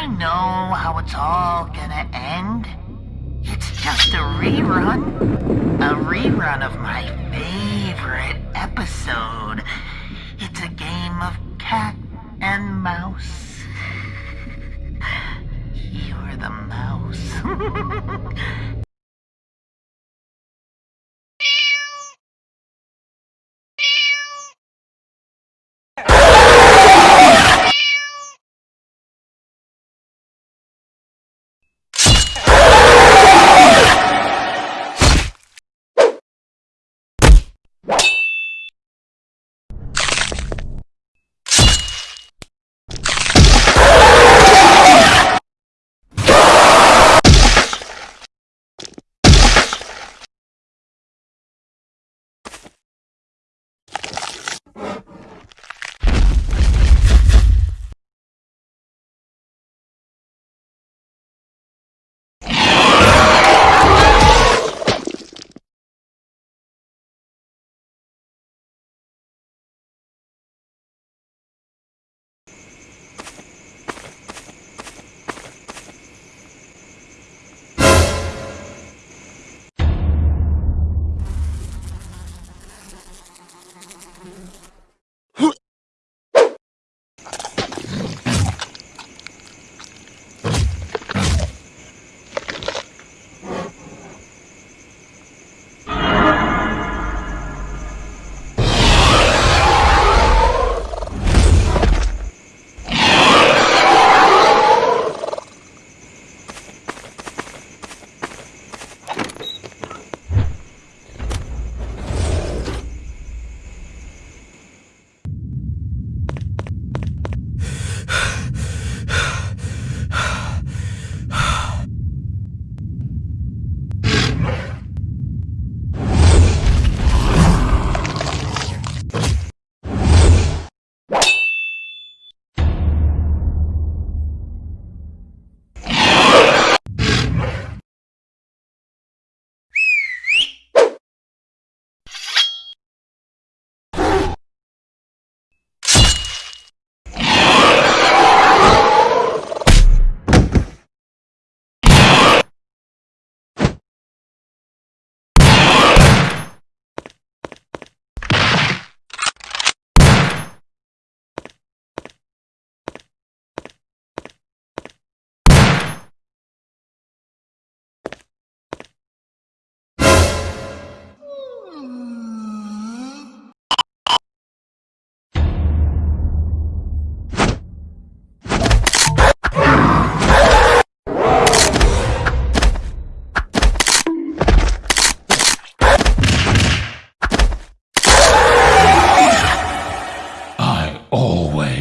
I know how it's all gonna end. It's just a rerun. A rerun of my favorite episode. It's a game of cat and mouse. You're the mouse.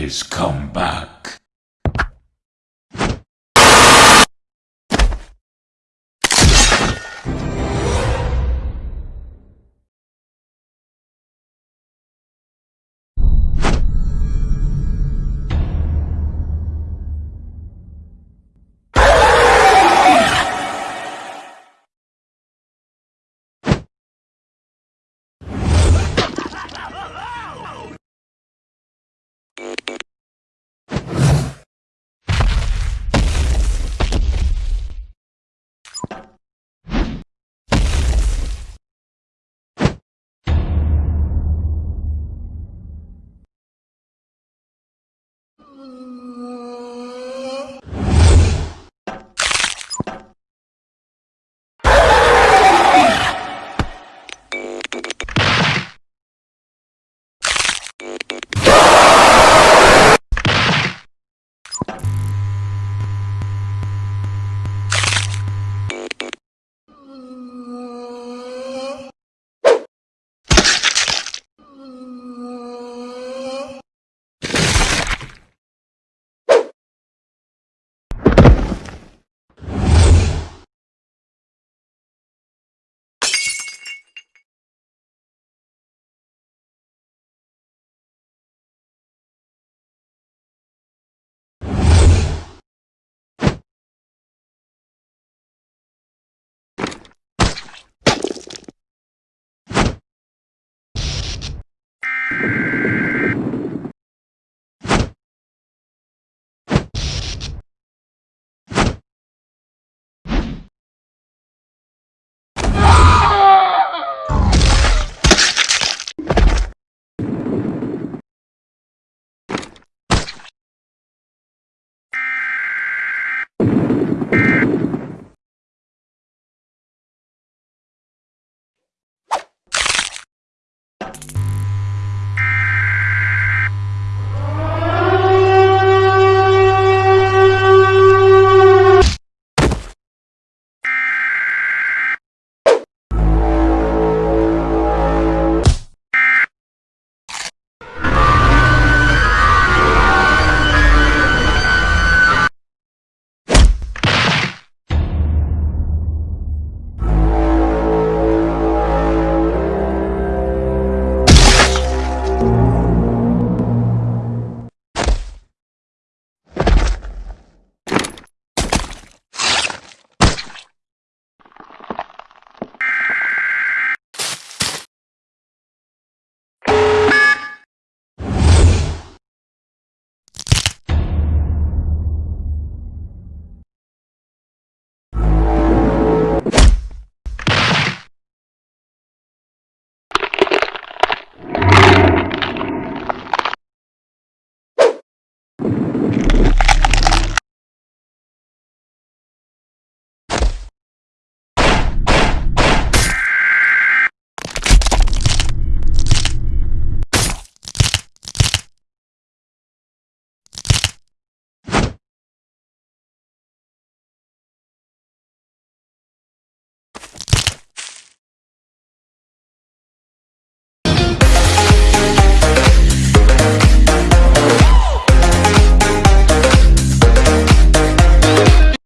I always come back.